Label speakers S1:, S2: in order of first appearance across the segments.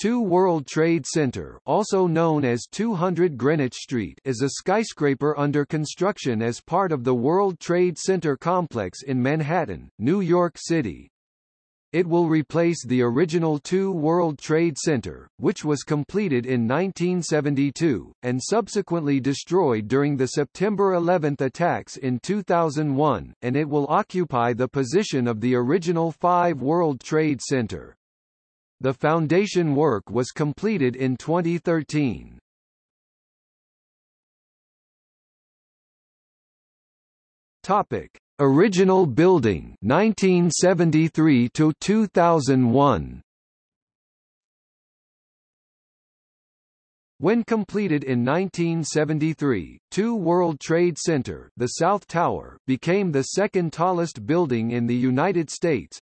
S1: 2 World Trade Center also known as 200 Greenwich Street is a skyscraper under construction as part of the World Trade Center complex in Manhattan, New York City. It will replace the original 2 World Trade Center, which was completed in 1972, and subsequently destroyed during the September 11 attacks in 2001, and it will occupy the position of the original 5 World Trade Center. The foundation work was completed in 2013. Topic: Original building 1973 to 2001. When completed in 1973, 2 World Trade Center the South Tower became the second tallest building in the United States,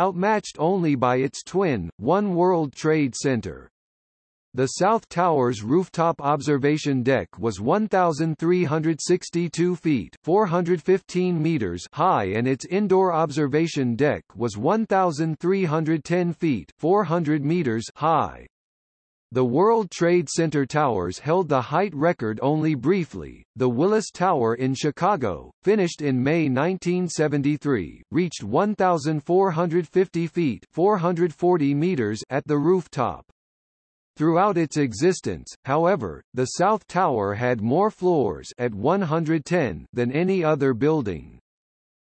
S1: outmatched only by its twin, One World Trade Center. The South Tower's rooftop observation deck was 1,362 feet 415 meters high and its indoor observation deck was 1,310 feet 400 meters high. The World Trade Center towers held the height record only briefly. The Willis Tower in Chicago, finished in May 1973, reached 1,450 feet 440 meters at the rooftop. Throughout its existence, however, the South Tower had more floors at 110 than any other building.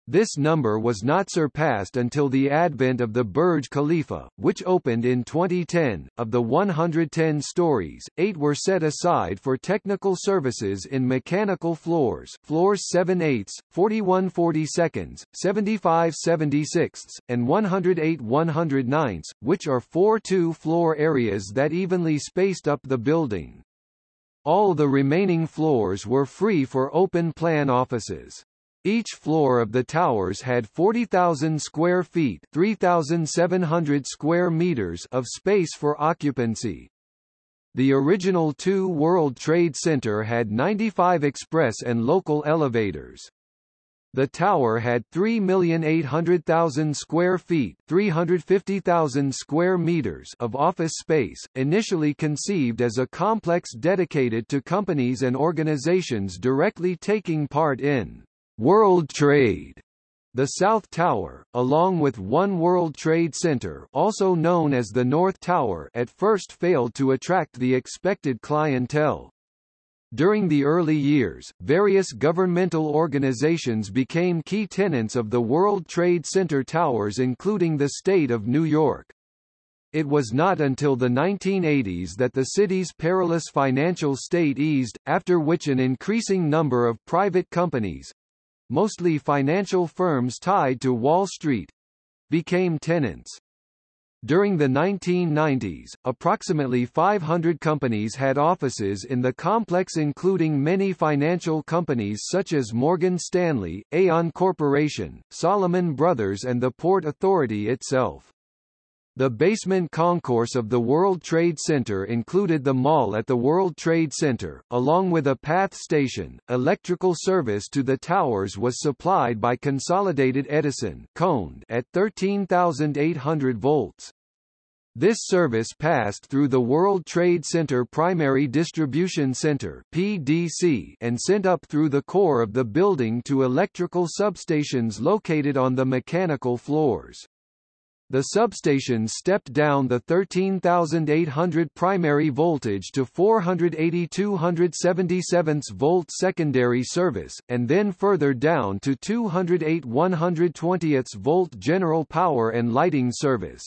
S1: This number was not surpassed until the advent of the Burj Khalifa, which opened in 2010. Of the 110 stories, eight were set aside for technical services in mechanical floors floors 7 eighths, 41 42 75 76 and 108 109 which are four two-floor areas that evenly spaced up the building. All the remaining floors were free for open-plan offices. Each floor of the towers had 40,000 square feet 3,700 square meters of space for occupancy. The original 2 World Trade Center had 95 express and local elevators. The tower had 3,800,000 square feet 350,000 square meters of office space, initially conceived as a complex dedicated to companies and organizations directly taking part in World Trade. The South Tower, along with One World Trade Center also known as the North Tower at first failed to attract the expected clientele. During the early years, various governmental organizations became key tenants of the World Trade Center towers including the state of New York. It was not until the 1980s that the city's perilous financial state eased, after which an increasing number of private companies, mostly financial firms tied to Wall Street, became tenants. During the 1990s, approximately 500 companies had offices in the complex including many financial companies such as Morgan Stanley, Aon Corporation, Salomon Brothers and the Port Authority itself. The basement concourse of the World Trade Center included the mall at the World Trade Center, along with a PATH station. Electrical service to the towers was supplied by Consolidated Edison at 13,800 volts. This service passed through the World Trade Center Primary Distribution Center (PDC) and sent up through the core of the building to electrical substations located on the mechanical floors. The substation stepped down the 13,800 primary voltage to 480 277 volt secondary service, and then further down to 208 120 volt general power and lighting service.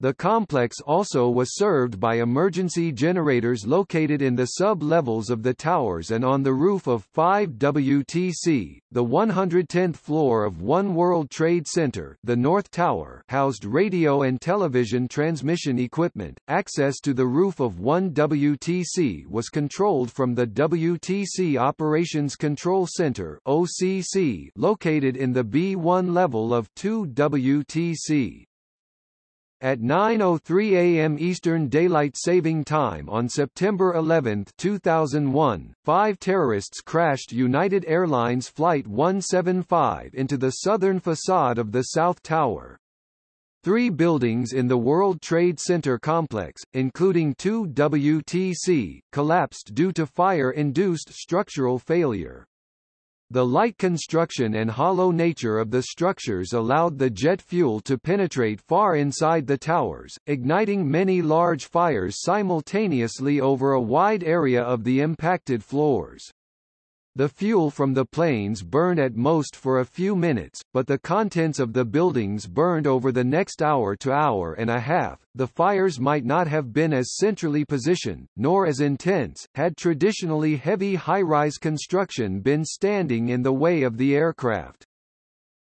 S1: The complex also was served by emergency generators located in the sub-levels of the towers and on the roof of 5 WTC. The 110th floor of One World Trade Center, the North Tower, housed radio and television transmission equipment. Access to the roof of 1 WTC was controlled from the WTC Operations Control Center (OCC) located in the B1 level of 2 WTC. At 9.03 a.m. Eastern Daylight Saving Time on September 11, 2001, five terrorists crashed United Airlines Flight 175 into the southern facade of the South Tower. Three buildings in the World Trade Center complex, including two WTC, collapsed due to fire-induced structural failure. The light construction and hollow nature of the structures allowed the jet fuel to penetrate far inside the towers, igniting many large fires simultaneously over a wide area of the impacted floors. The fuel from the planes burned at most for a few minutes, but the contents of the buildings burned over the next hour to hour and a half. The fires might not have been as centrally positioned, nor as intense, had traditionally heavy high-rise construction been standing in the way of the aircraft.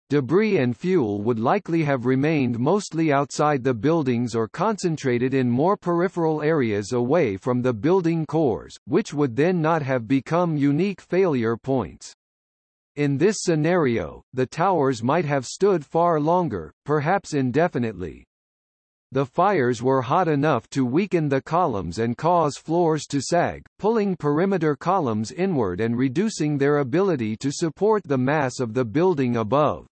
S1: Debris and fuel would likely have remained mostly outside the buildings or concentrated in more peripheral areas away from the building cores, which would then not have become unique failure points. In this scenario, the towers might have stood far longer, perhaps indefinitely. The fires were hot enough to weaken the columns and cause floors to sag, pulling perimeter columns inward and reducing their ability to support the mass of the building above.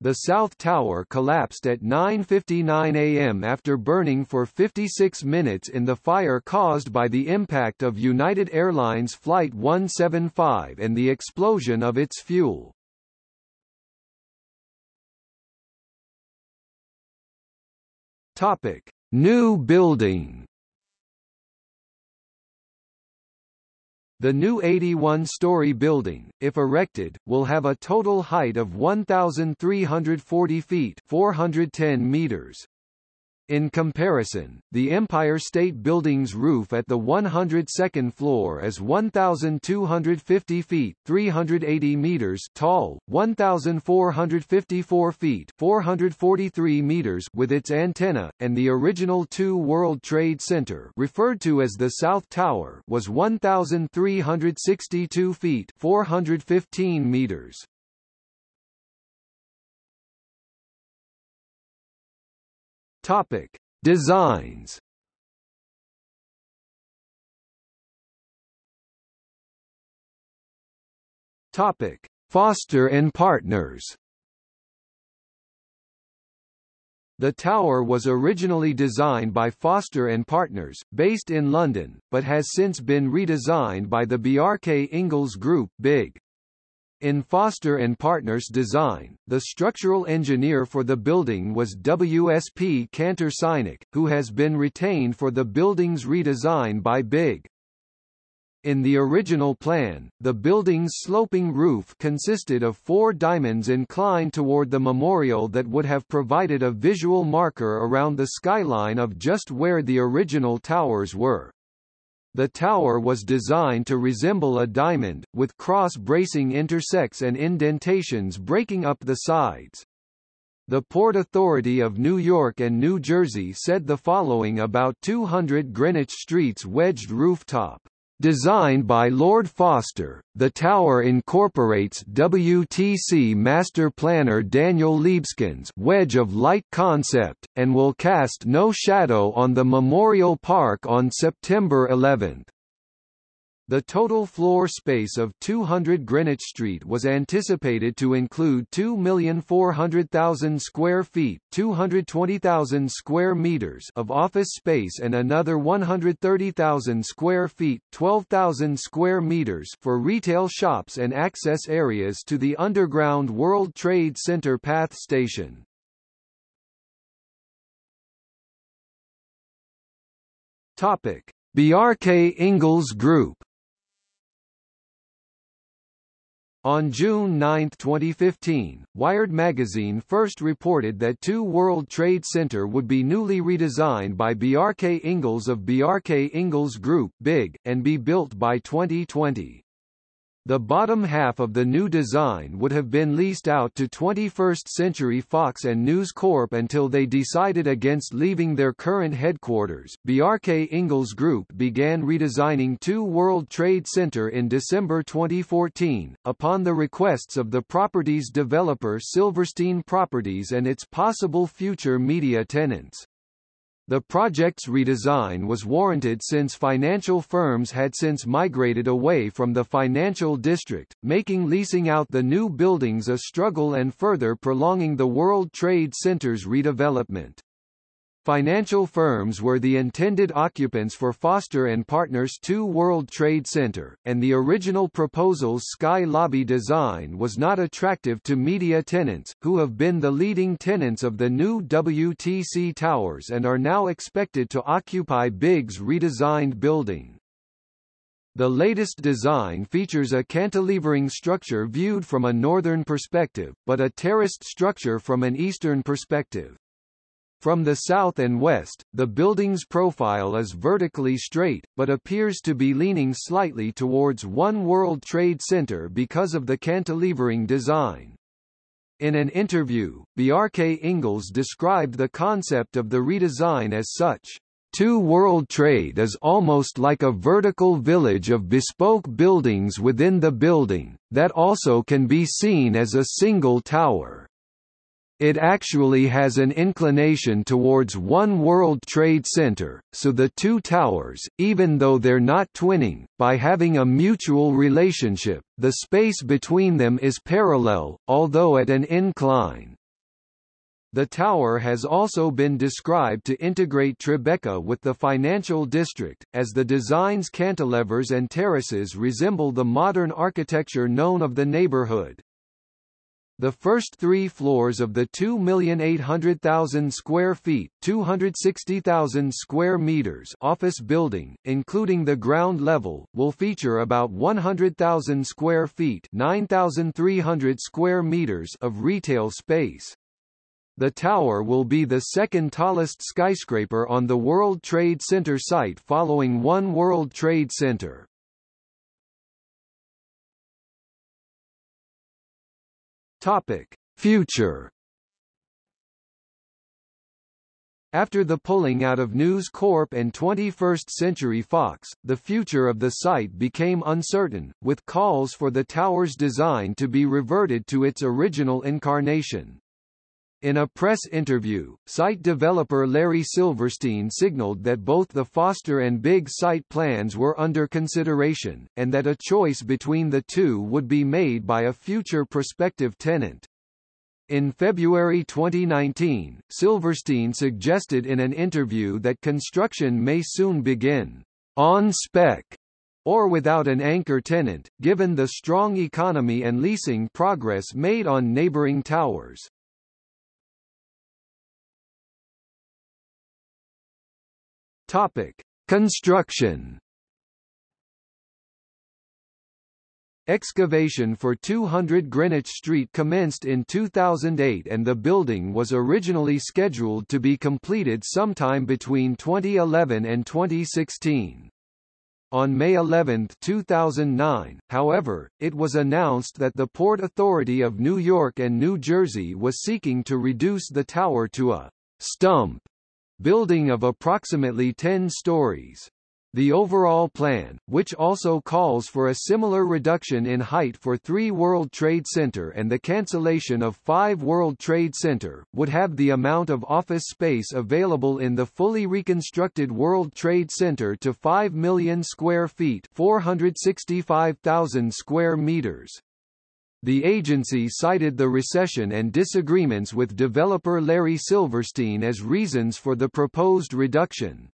S1: The South Tower collapsed at 9.59 am after burning for 56 minutes in the fire caused by the impact of United Airlines Flight 175 and the explosion of its fuel. Topic. New building The new 81-story building, if erected, will have a total height of 1,340 feet 410 meters. In comparison, the Empire State Building's roof at the 102nd floor is 1,250 feet 380 meters tall, 1,454 feet 443 meters with its antenna, and the original two World Trade Center referred to as the South Tower was 1,362 feet 415 meters. Topic: Designs. Topic: Foster and Partners. The tower was originally designed by Foster and Partners, based in London, but has since been redesigned by the Bjarke Ingels Group BIG. In Foster and Partners design, the structural engineer for the building was WSP Cantor Seinuk, who has been retained for the building's redesign by BIG. In the original plan, the building's sloping roof consisted of four diamonds inclined toward the memorial that would have provided a visual marker around the skyline of just where the original towers were. The tower was designed to resemble a diamond, with cross-bracing intersects and indentations breaking up the sides. The Port Authority of New York and New Jersey said the following about 200 Greenwich Street's wedged rooftop. Designed by Lord Foster, the tower incorporates WTC master planner Daniel Libeskind's wedge of light concept, and will cast no shadow on the Memorial Park on September 11. The total floor space of 200 Greenwich Street was anticipated to include 2,400,000 square feet 220,000 square meters of office space and another 130,000 square feet 12,000 square meters for retail shops and access areas to the underground World Trade Center PATH station. Topic: Bjarke Ingels Group On June 9, 2015, Wired magazine first reported that 2 World Trade Center would be newly redesigned by Bjarke Ingels of Bjarke Ingels Group BIG, and be built by 2020. The bottom half of the new design would have been leased out to 21st Century Fox and News Corp until they decided against leaving their current headquarters. Bjarke Ingels Group began redesigning 2 World Trade Center in December 2014, upon the requests of the property's developer Silverstein Properties and its possible future media tenants. The project's redesign was warranted since financial firms had since migrated away from the financial district, making leasing out the new buildings a struggle and further prolonging the World Trade Center's redevelopment. Financial firms were the intended occupants for Foster and Partners 2 World Trade Center, and the original proposal's sky lobby design was not attractive to media tenants, who have been the leading tenants of the new WTC towers and are now expected to occupy Big's redesigned building. The latest design features a cantilevering structure viewed from a northern perspective, but a terraced structure from an eastern perspective. From the south and west, the building's profile is vertically straight, but appears to be leaning slightly towards One World Trade Center because of the cantilevering design. In an interview, Bjarke Ingels described the concept of the redesign as such. Two World Trade is almost like a vertical village of bespoke buildings within the building, that also can be seen as a single tower. It actually has an inclination towards One World Trade Center, so the two towers, even though they're not twinning, by having a mutual relationship, the space between them is parallel, although at an incline. The tower has also been described to integrate Tribeca with the financial district, as the design's cantilevers and terraces resemble the modern architecture known of the neighborhood. The first three floors of the 2,800,000 square feet 260,000 square meters office building, including the ground level, will feature about 100,000 square feet 9,300 square meters of retail space. The tower will be the second tallest skyscraper on the World Trade Center site following One World Trade Center. Topic: Future After the pulling out of News Corp and 21st Century Fox, the future of the site became uncertain, with calls for the tower's design to be reverted to its original incarnation. In a press interview, site developer Larry Silverstein signaled that both the Foster and Big site plans were under consideration, and that a choice between the two would be made by a future prospective tenant. In February 2019, Silverstein suggested in an interview that construction may soon begin on spec or without an anchor tenant, given the strong economy and leasing progress made on neighboring towers. Topic: Construction. Excavation for 200 Greenwich Street commenced in 2008 and the building was originally scheduled to be completed sometime between 2011 and 2016. On May 11, 2009, however, it was announced that the Port Authority of New York and New Jersey was seeking to reduce the tower to a stump building of approximately 10 stories. The overall plan, which also calls for a similar reduction in height for 3 World Trade Center and the cancellation of 5 World Trade Center, would have the amount of office space available in the fully reconstructed World Trade Center to 5 million square feet 465,000 square meters. The agency cited the recession and disagreements with developer Larry Silverstein as reasons for the proposed reduction.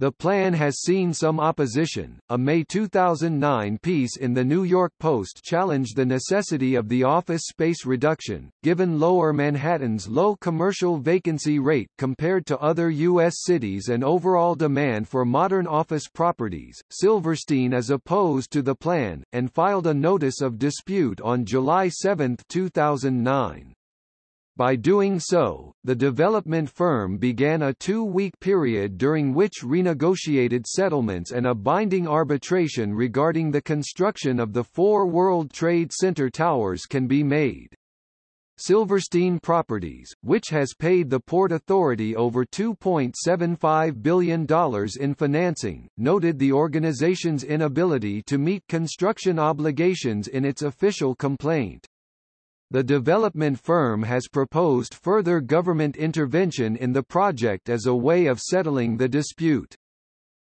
S1: The plan has seen some opposition. A May 2009 piece in the New York Post challenged the necessity of the office space reduction, given lower Manhattan's low commercial vacancy rate compared to other U.S. cities and overall demand for modern office properties. Silverstein is opposed to the plan, and filed a notice of dispute on July 7, 2009. By doing so, the development firm began a two-week period during which renegotiated settlements and a binding arbitration regarding the construction of the four World Trade Center towers can be made. Silverstein Properties, which has paid the Port Authority over $2.75 billion in financing, noted the organization's inability to meet construction obligations in its official complaint. The development firm has proposed further government intervention in the project as a way of settling the dispute.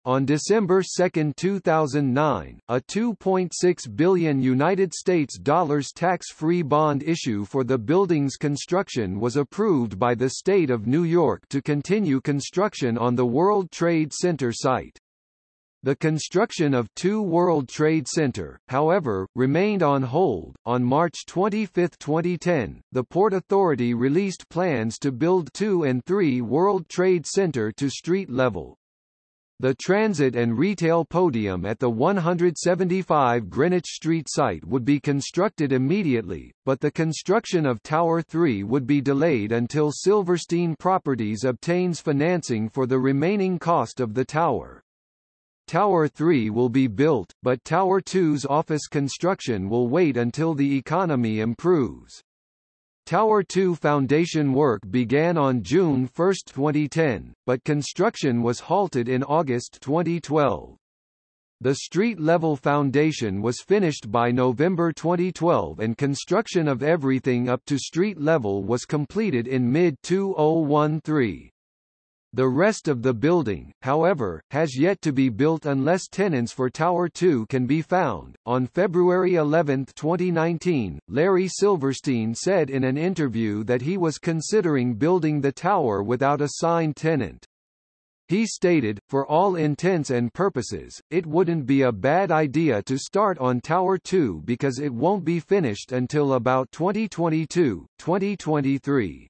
S1: On December 2, 2009, a 2.6 billion United States dollars tax-free bond issue for the building's construction was approved by the state of New York to continue construction on the World Trade Center site. The construction of 2 World Trade Center, however, remained on hold. On March 25, 2010, the Port Authority released plans to build 2 and 3 World Trade Center to street level. The transit and retail podium at the 175 Greenwich Street site would be constructed immediately, but the construction of Tower 3 would be delayed until Silverstein Properties obtains financing for the remaining cost of the tower. Tower 3 will be built, but Tower 2's office construction will wait until the economy improves. Tower 2 foundation work began on June 1, 2010, but construction was halted in August 2012. The street-level foundation was finished by November 2012 and construction of everything up to street level was completed in mid-2013. The rest of the building, however, has yet to be built unless tenants for Tower 2 can be found. On February 11, 2019, Larry Silverstein said in an interview that he was considering building the tower without a signed tenant. He stated, for all intents and purposes, it wouldn't be a bad idea to start on Tower 2 because it won't be finished until about 2022, 2023.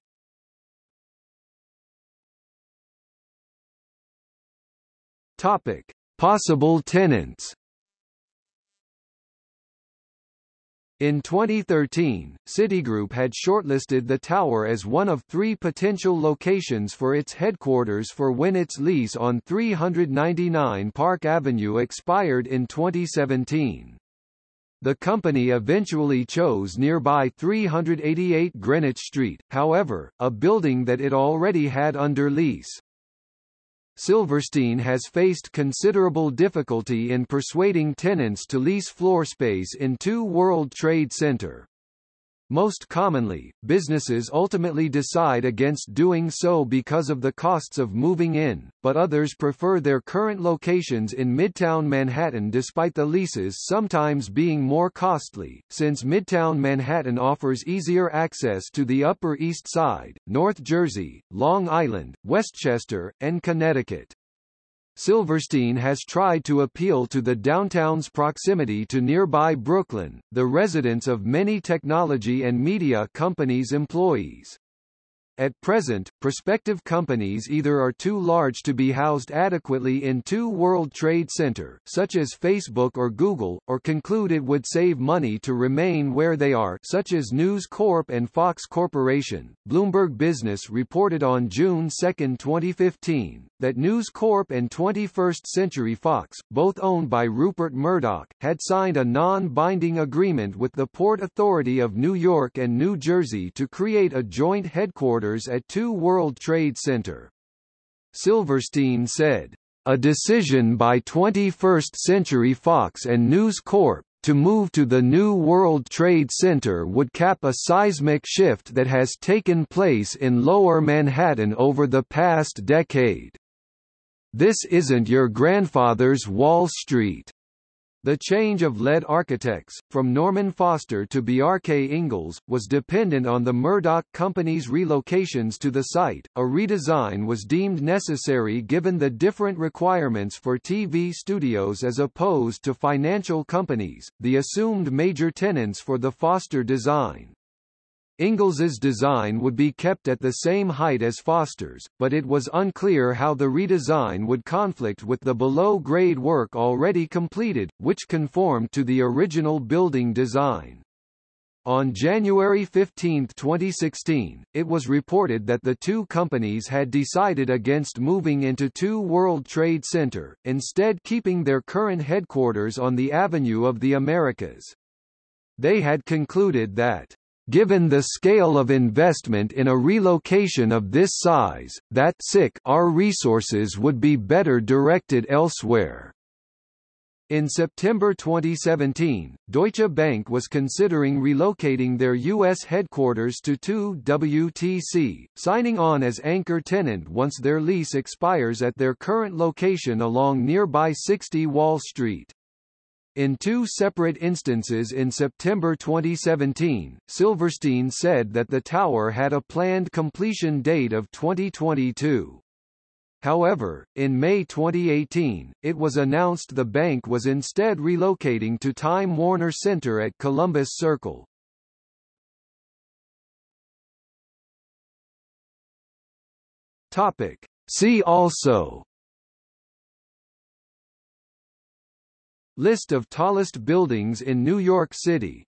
S1: Topic: Possible tenants. In 2013, Citigroup had shortlisted the tower as one of three potential locations for its headquarters for when its lease on 399 Park Avenue expired in 2017. The company eventually chose nearby 388 Greenwich Street, however, a building that it already had under lease. Silverstein has faced considerable difficulty in persuading tenants to lease floor space in 2 World Trade Center. Most commonly, businesses ultimately decide against doing so because of the costs of moving in, but others prefer their current locations in Midtown Manhattan despite the leases sometimes being more costly, since Midtown Manhattan offers easier access to the Upper East Side, North Jersey, Long Island, Westchester, and Connecticut. Silverstein has tried to appeal to the downtown's proximity to nearby Brooklyn, the residence of many technology and media companies' employees. At present, prospective companies either are too large to be housed adequately in 2 World Trade Center, such as Facebook or Google, or conclude it would save money to remain where they are, such as News Corp and Fox Corporation. Bloomberg Business reported on June 2, 2015, that News Corp and 21st Century Fox, both owned by Rupert Murdoch, had signed a non-binding agreement with the Port Authority of New York and New Jersey to create a joint headquarters at 2 World Trade Center. Silverstein said, a decision by 21st Century Fox and News Corp to move to the new World Trade Center would cap a seismic shift that has taken place in Lower Manhattan over the past decade. This isn't your grandfather's Wall Street. The change of lead architects, from Norman Foster to Bjarke Ingels, was dependent on the Murdoch Company's relocations to the site. A redesign was deemed necessary given the different requirements for TV studios as opposed to financial companies, the assumed major tenants for the Foster design. Ingels's design would be kept at the same height as Foster's, but it was unclear how the redesign would conflict with the below-grade work already completed, which conformed to the original building design. On January 15, 2016, it was reported that the two companies had decided against moving into 2 World Trade Center, instead keeping their current headquarters on the Avenue of the Americas. They had concluded that Given the scale of investment in a relocation of this size, that sick our resources would be better directed elsewhere. In September 2017, Deutsche Bank was considering relocating their U.S. headquarters to 2 WTC, signing on as anchor tenant once their lease expires at their current location along nearby 60 Wall Street. In two separate instances in September 2017, Silverstein said that the tower had a planned completion date of 2022. However, in May 2018, it was announced the bank was instead relocating to Time Warner Center at Columbus Circle. Topic. See also List of tallest buildings in New York City